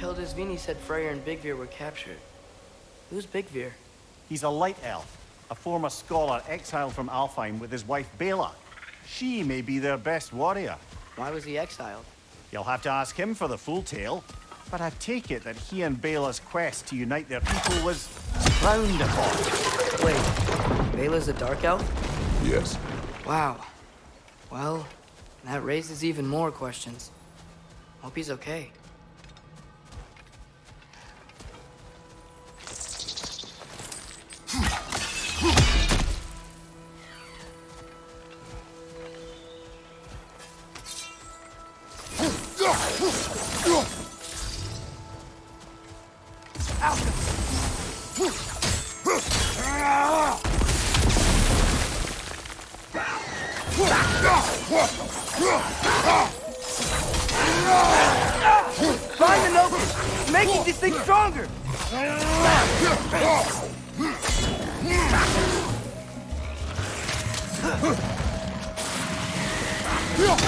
Hildisvini said Freyr and Byggvir were captured. Who's Byggvir? He's a light elf, a former scholar exiled from Alfheim with his wife Beyla. She may be their best warrior. Why was he exiled? You'll have to ask him for the full tale. But I take it that he and Beyla's quest to unite their people was frowned upon. Wait, Beyla's a dark elf? Yes. Wow. Well, that raises even more questions. Hope he's okay. Find the Nokus! Making this thing stronger!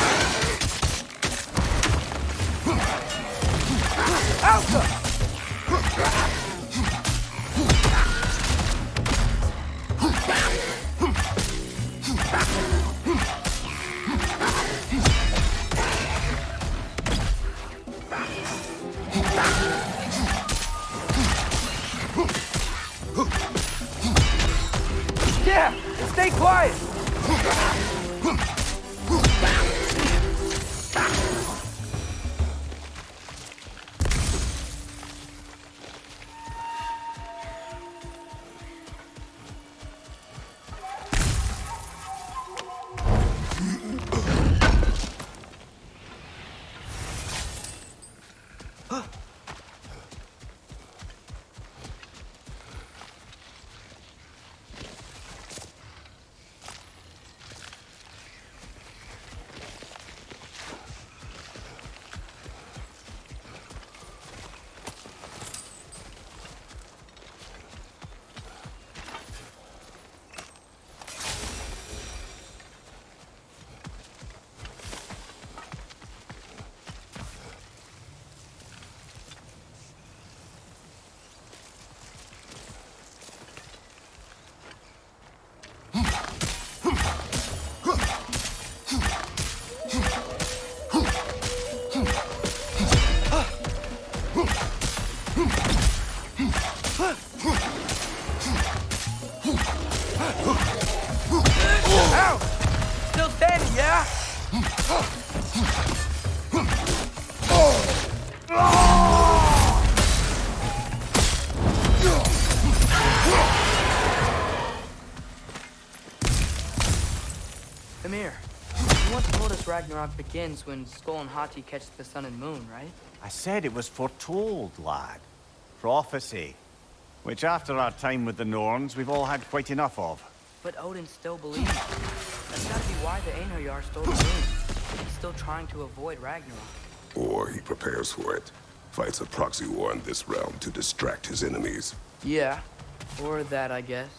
Yeah! Stay quiet! Mimir, you once told us Ragnarok begins when Sköll and Hati catch the sun and moon, right? I said it was foretold, lad. Prophecy. Which after our time with the Norns, we've all had quite enough of. But Odin still believes. That's gotta be why the Einherjar stole the moon. He's still trying to avoid Ragnarok. Or he prepares for it. Fights a proxy war in this realm to distract his enemies. Yeah, or that, I guess.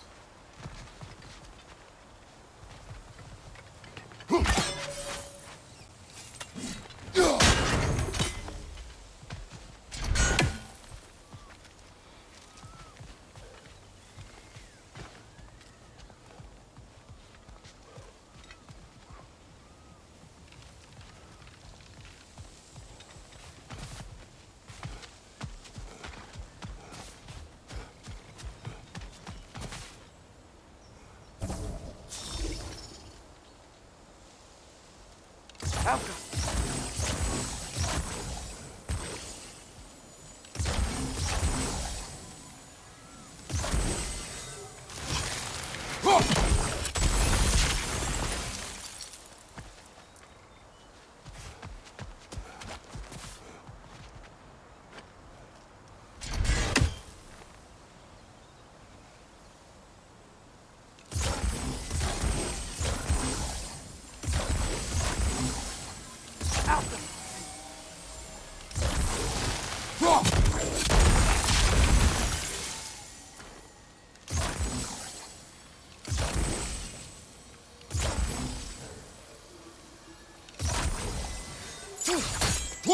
Elka.